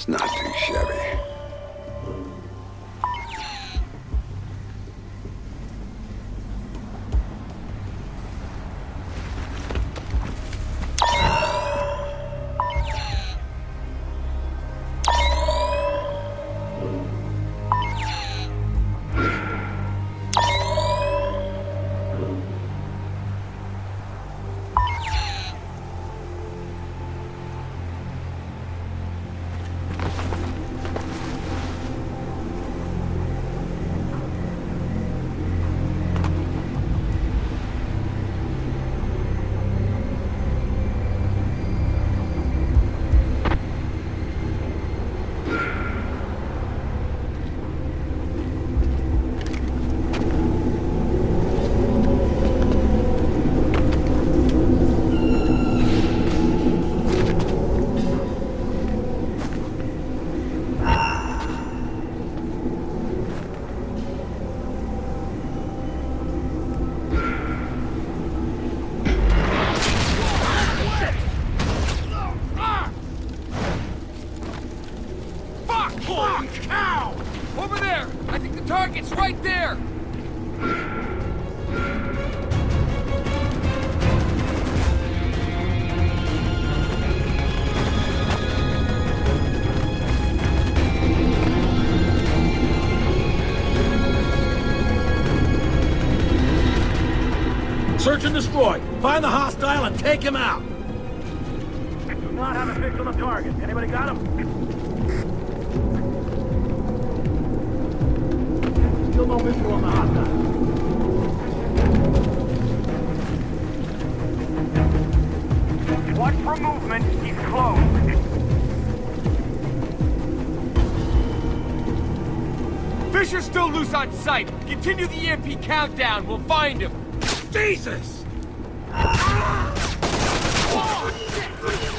It's not too shabby. Search and destroy. Find the hostile and take him out. Do not have a visual on the target. Anybody got him? Still no visual on the hostile. Watch for movement. He's close. Fisher's still loose on sight. Continue the EMP countdown. We'll find him. Jesus! Ah! Oh, God,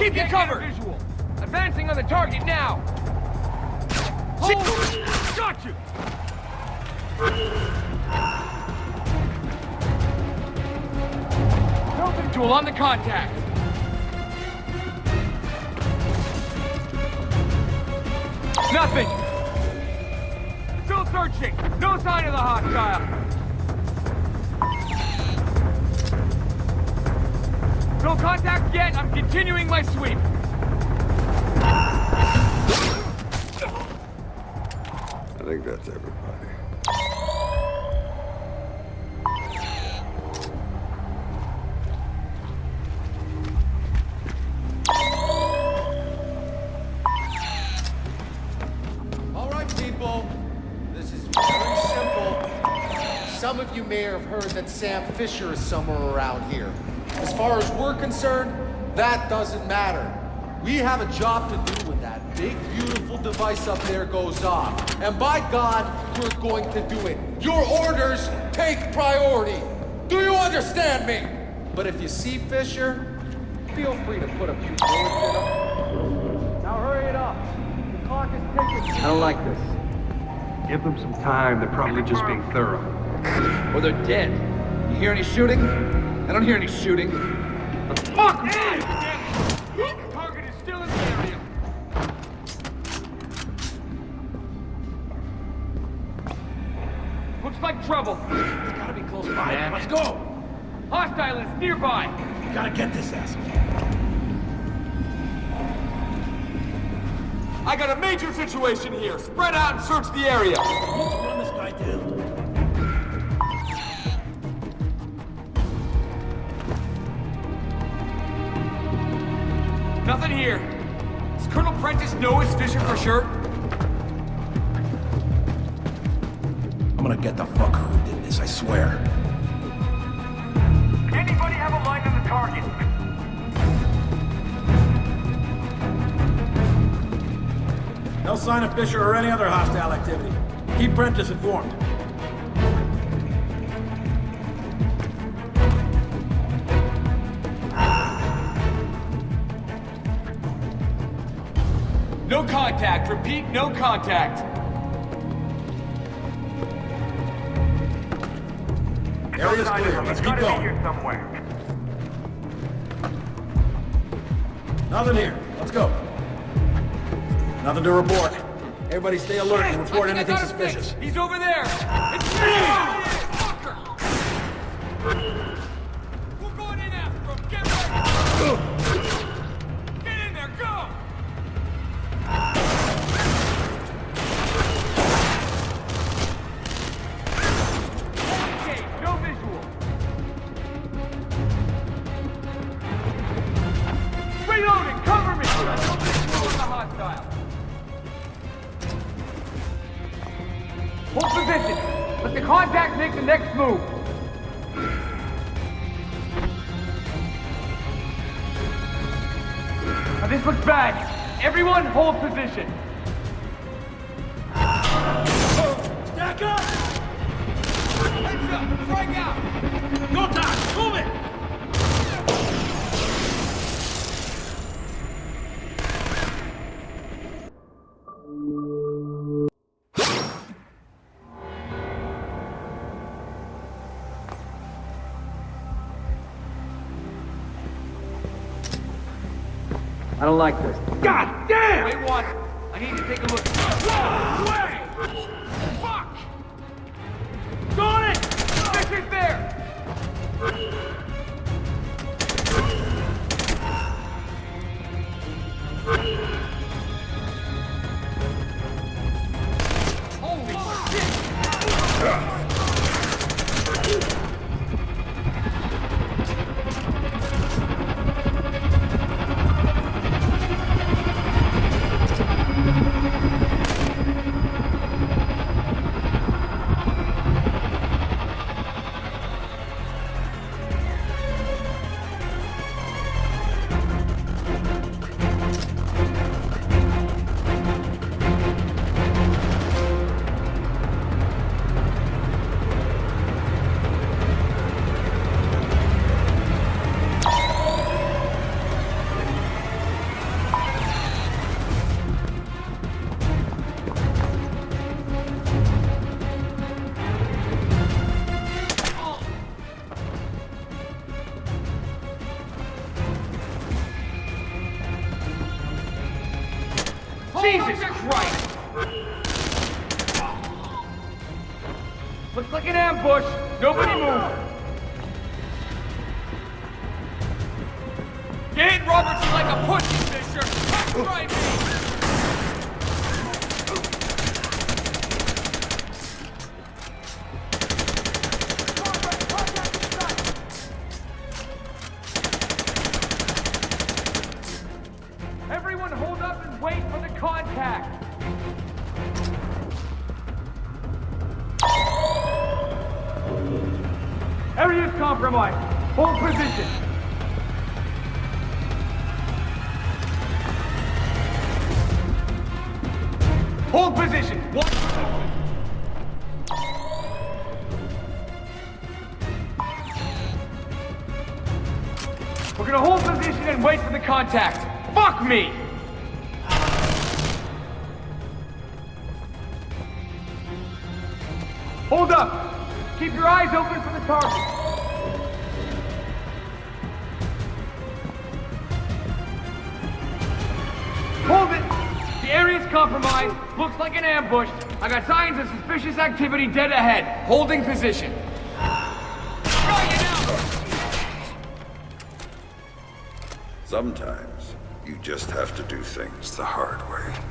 keep you covered. Visual. Advancing on the target now. Hold. Got you. No visual on the contact. Nothing. Still searching. No sign of the hostile. No contact yet. I'm continuing my sweep. I think that's everybody. All right, people. This is very simple. Some of you may have heard that Sam Fisher is somewhere around here. As far as we're concerned, that doesn't matter. We have a job to do when that big, beautiful device up there goes off. And by God, we're going to do it. Your orders take priority. Do you understand me? But if you see Fisher, feel free to put a few words in him. Now hurry it up. The clock is ticking. I don't like this. Give them some time. They're probably just being thorough. Or they're dead. You hear any shooting? I don't hear any shooting. The fuck, man! Target is still in the area. Looks like trouble. It's gotta be close by. Let's go! Hostile is nearby. We gotta get this asshole. I got a major situation here. Spread out and search the area. Know it's Fisher for sure? I'm gonna get the fucker who did this, I swear. Anybody have a line on the target? No sign of Fisher or any other hostile activity. Keep Prentice informed. Contact. Repeat, no contact. Area's clear. Let's keep going. here somewhere. Nothing here. Let's go. Nothing to report. Everybody stay alert and report I think I anything suspicious. fixed. He's over there. It's Fucker. Hostile. Hold position. Let the contact make the next move. Now this looks bad. Everyone hold position. Stack up! Heads. Strike out. Go time! Move it! Like this. God damn! Wait one. I need to take a look. Whoa! Jesus Christ! Looks like an ambush. Nobody move. You Robertson like a pussy, Fisher. That's right, Hold up! Keep your eyes open for the target. Hold it! The area's compromised. Looks like an ambush. I got signs of suspicious activity dead ahead. Holding position. Sometimes you just have to do things the hard way.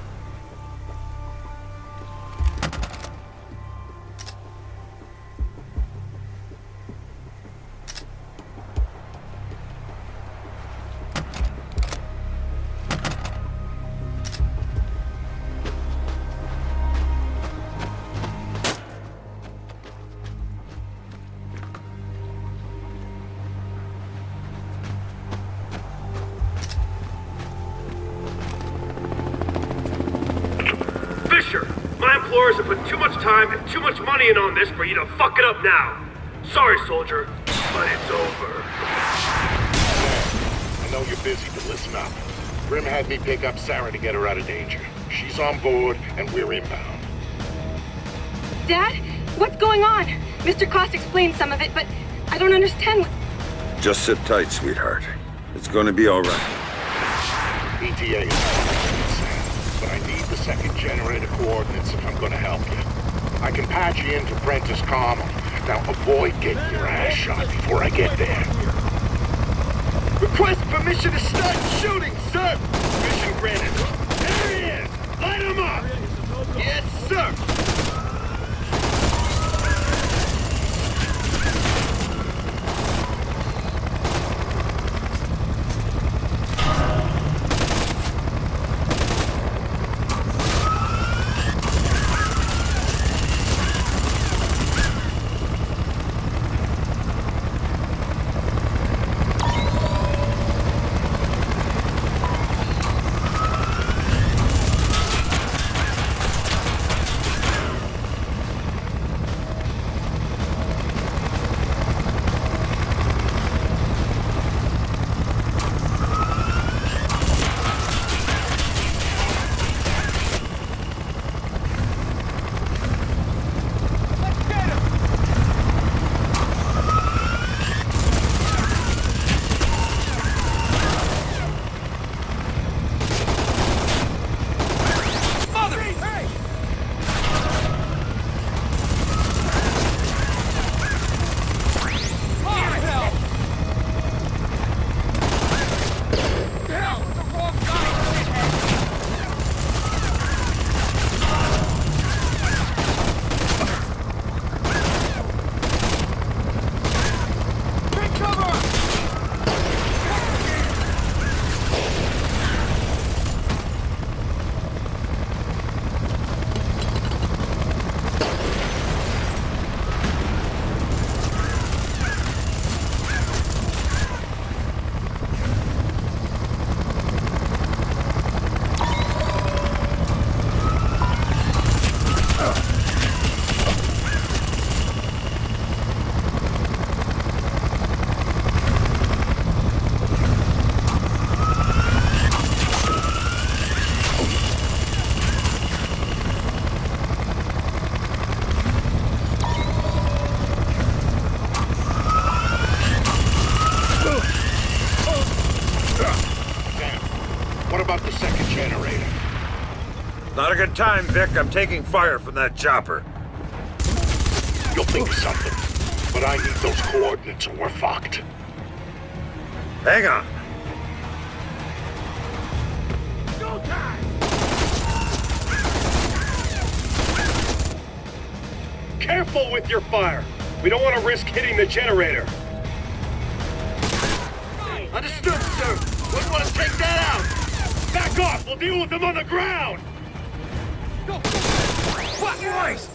This for you to fuck it up now. Sorry, soldier, but it's over. I know you're busy, but listen up. Grim had me pick up Sarah to get her out of danger. She's on board, and we're inbound. Dad? What's going on? Mr. Coste explained some of it, but I don't understand what... Just sit tight, sweetheart. It's gonna be all right. ETA is Sam, but I need the second generator coordinates if I'm gonna help you. I can patch you into Prentice Carmel. Now avoid getting your ass shot before I get there. Request permission to start shooting, sir! Mission granted. There he is! Light him up! Yes, sir! Good time, Vic. I'm taking fire from that chopper. You'll think of something. But I need those coordinates or we're fucked. Hang on. Careful with your fire! We don't want to risk hitting the generator. Understood, sir. Wouldn't want to take that out. Back off! We'll deal with them on the ground! What?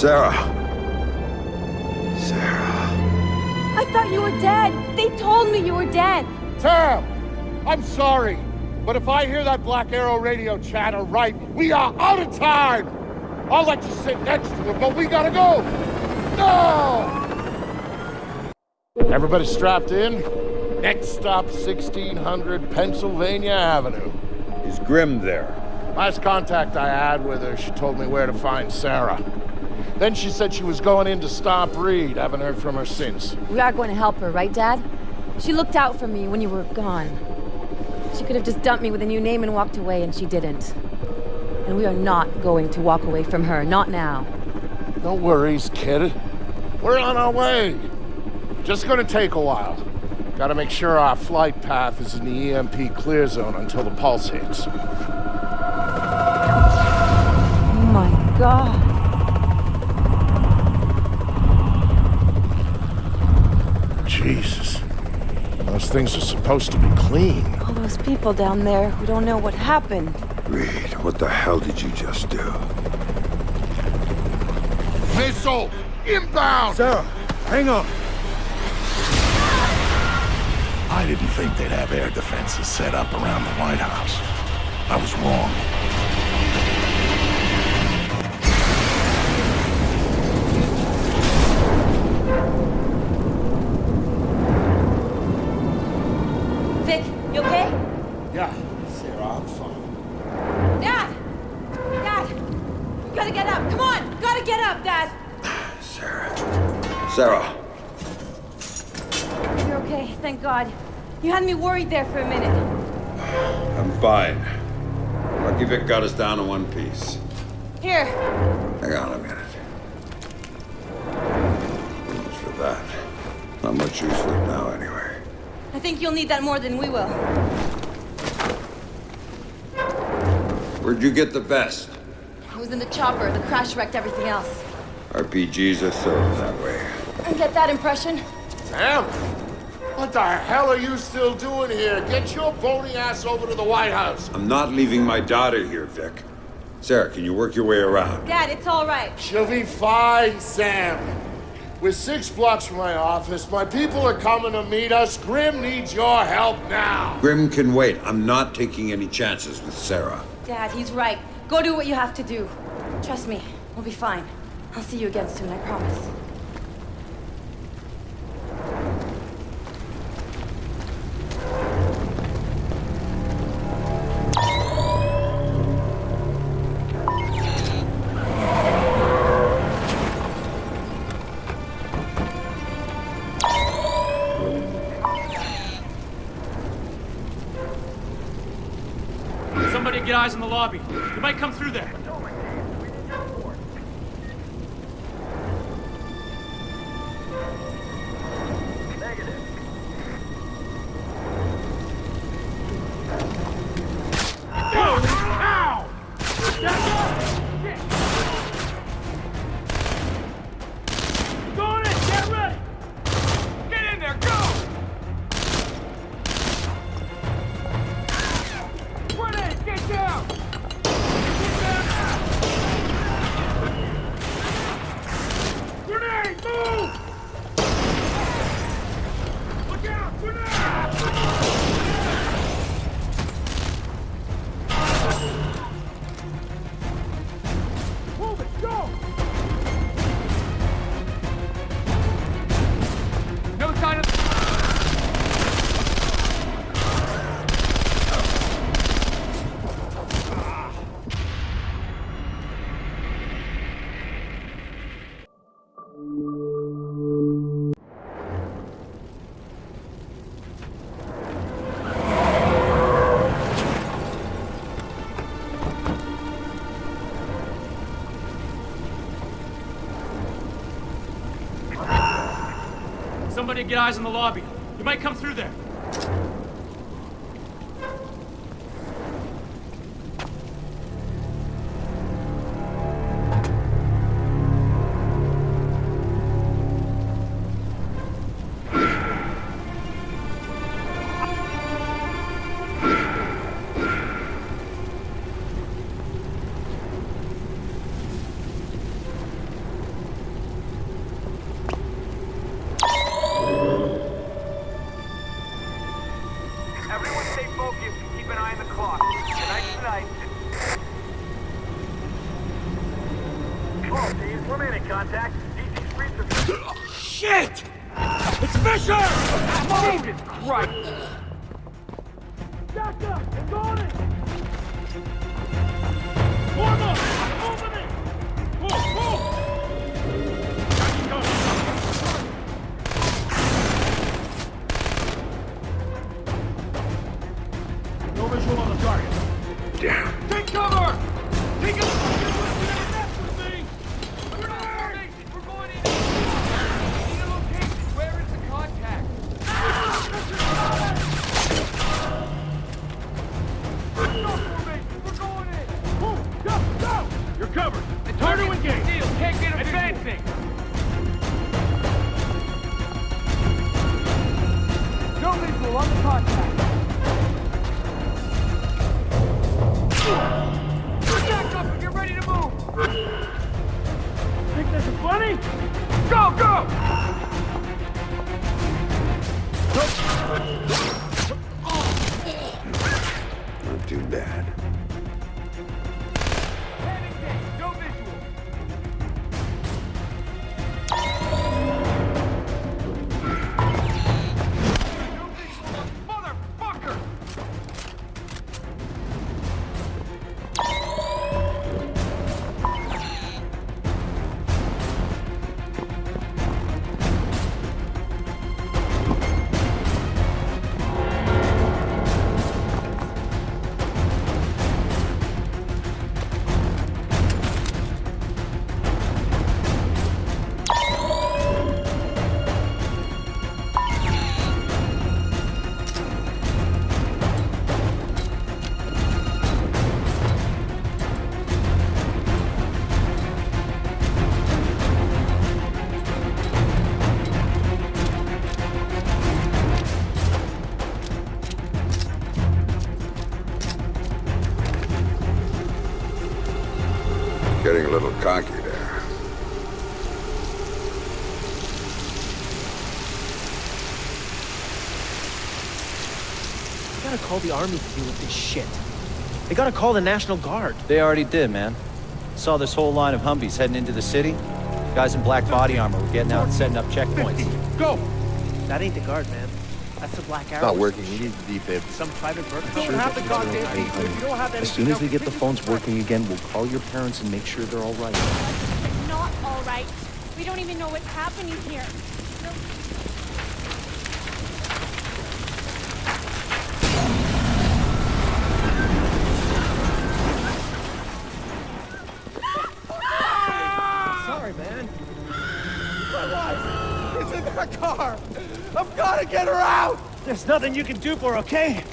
Sarah. Sarah. Sarah. I thought you were dead. They told me you were dead. Sam! I'm sorry, but if I hear that Black Arrow radio chatter right, we are out of time! I'll let you sit next to it, but we gotta go! No! Everybody strapped in? Next stop, 1600 Pennsylvania Avenue. Is Grim there? Last contact I had with her, she told me where to find Sarah. Then she said she was going in to stop Reed. Haven't heard from her since. We are going to help her, right, Dad? She looked out for me when you were gone. She could have just dumped me with a new name and walked away, and she didn't. And we are not going to walk away from her, not now. No worries, kid. We're on our way. Just gonna take a while. Gotta make sure our flight path is in the EMP clear zone until the pulse hits. Oh my god. Jesus. Those things are supposed to be clean. All those people down there who don't know what happened. Reed, what the hell did you just do? Missile! Inbound! Sarah, hang on. I didn't think they'd have air defenses set up around the White House. I was wrong. Me worried there for a minute. I'm fine. Lucky Vic got us down to one piece. Here, Hang on a minute. As for that, not much use for it now anyway. I think you'll need that more than we will. Where'd you get the vest? It was in the chopper. The crash wrecked everything else. RPGs are thorough that way. I get that impression. Sam! What the hell are you still doing here? Get your bony ass over to the White House. I'm not leaving my daughter here, Vic. Sarah, can you work your way around? Dad, it's all right. She'll be fine, Sam. We're six blocks from my office. My people are coming to meet us. Grim needs your help now. Grim can wait. I'm not taking any chances with Sarah. Dad, he's right. Go do what you have to do. Trust me, we'll be fine. I'll see you again soon, I promise. get eyes on the lobby. They might come through there. get eyes on the lobby. You might come through there. contact. Are... Shit! It's Fisher! Jesus Christ! Doctor, it's on it! Warm up! I'm opening! Move, move! No visual on the target. Damn. call the army to deal with this shit. They gotta call the National Guard. They already did, man. Saw this whole line of Humvees heading into the city. Guys in black body armor were getting out and setting up checkpoints. Go! That ain't the guard, man. That's the black arrow. Not working. You need the defib. Some private burglar. Don't sure have the goddamn defib. You don't have. As soon as we get the phones working again, we'll call your parents and make sure they're all right. Not all right. We don't even know what's happening here. It's in that car! I've gotta get her out! There's nothing you can do for her, okay?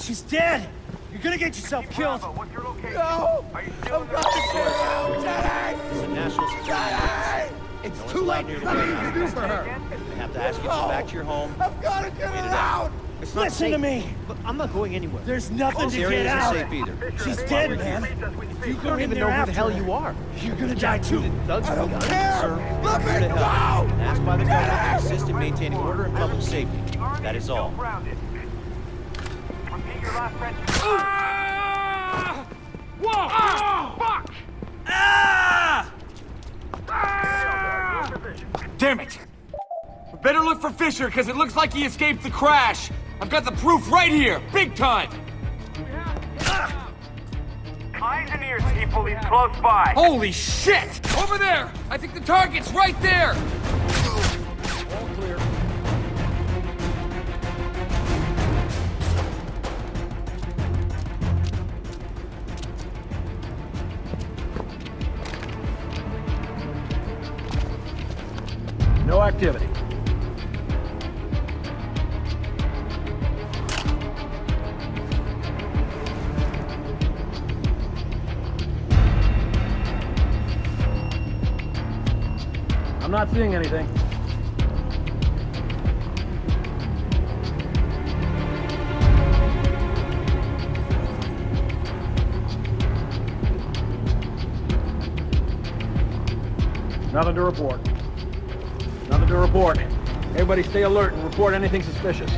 She's dead. You're gonna get yourself killed. No! I've got to get her out! Daddy! It's a national security Daddy! It's No too late! Nothing you can do for her! I have to ask you to go back to your home. I've gotta get Wait her out! Out. It's not Listen safe. to me. Look, I'm not going anywhere. There's nothing This to area get isn't out. safe either. She's dead, man. You don't even know who the hell you are. You're gonna die too. Doug's I don't care! Sir, Let me to help. go! And asked by the government to assist in maintaining order and public safety. That is all. Ah! Whoa! Ah! Fuck! Ah! Ah! Damn it! We better look for Fisher, because it looks like he escaped the crash. I've got the proof right here, big time. Eyes and ears, people. He's close by. Holy shit! Over there! I think the target's right there! All clear. No activity. Seeing anything. Nothing to report. Nothing to report. Everybody stay alert and report anything suspicious.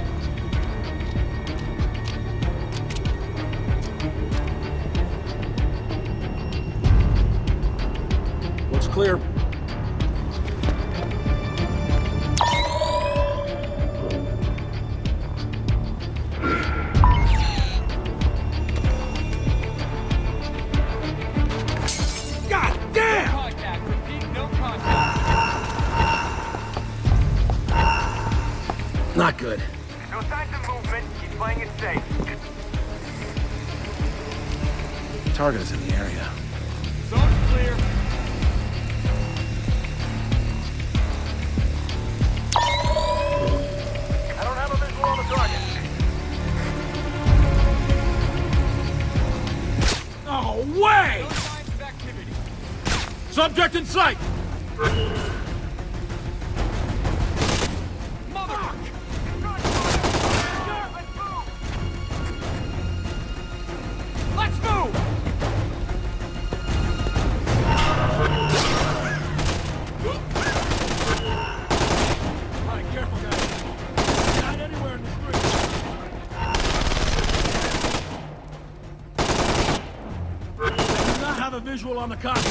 A visual on the contact.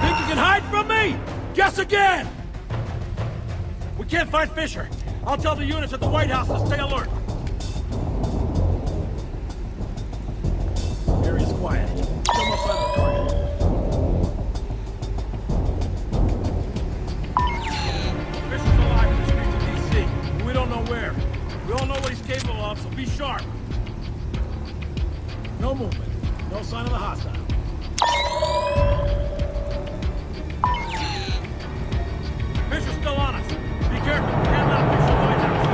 Think you can hide from me? Guess again! We can't find Fisher. I'll tell the units at the White House to stay alert. Area's quiet. Sign he's capable of, so be sharp. No movement. No sign of the hostile. Fisher's still on us. Be careful. Can't let him reach the White House.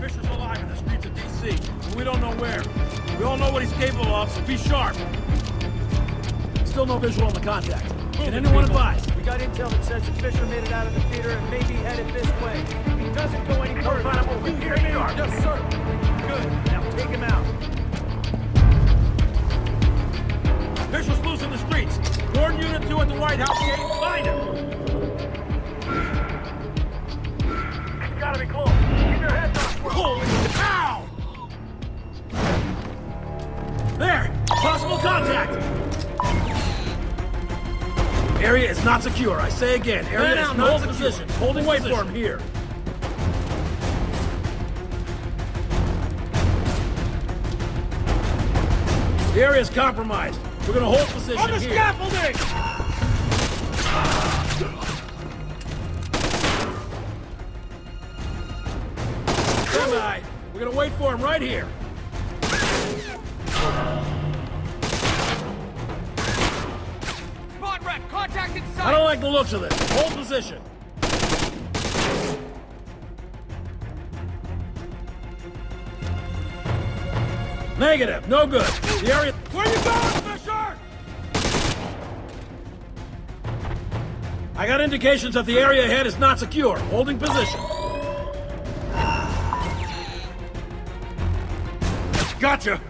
Fisher's alive in the streets of D.C., and we don't know where. We all know what he's capable of, so be sharp. Still no visual on the contact. Can anyone advise? Got intel that says that Fisher made it out of the theater and maybe headed this way. He doesn't go any further, you hear me? Yes, sir. Good. Now take him out. Fisher's loose in the streets. Warn Unit 2 at the White House gate. Find him. It's gotta be close. Keep your heads up. Holy cow! There! Possible contact! Area is not secure. I say again, area Man is down, not hold secure. position. Holding Hold wait for him position. here. The area is compromised. We're gonna hold position On the here. scaffolding! We're gonna wait for him right here. I don't like the looks of this. Hold position. Negative. No good. The area... Where you going, Fisher? I got indications that the area ahead is not secure. Holding position. Gotcha!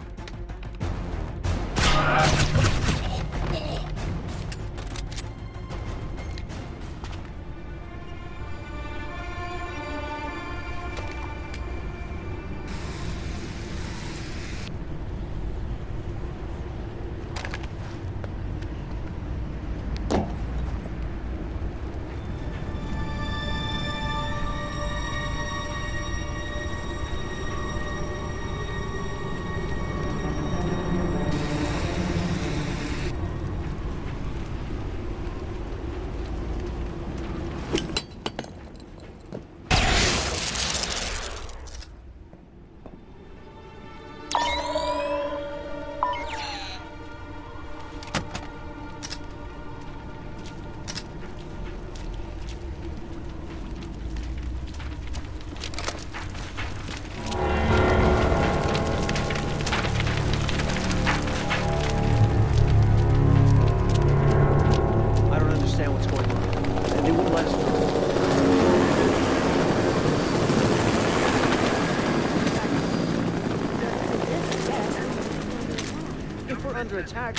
Under attack,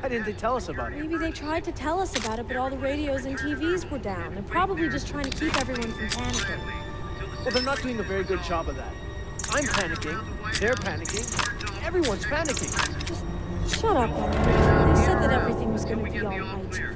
why didn't they tell us about it? Maybe they tried to tell us about it, but all the radios and TVs were down. They're probably just trying to keep everyone from panicking. Well, they're not doing a very good job of that. I'm panicking. They're panicking. Everyone's panicking. Shut up, They said that everything was going to be all right.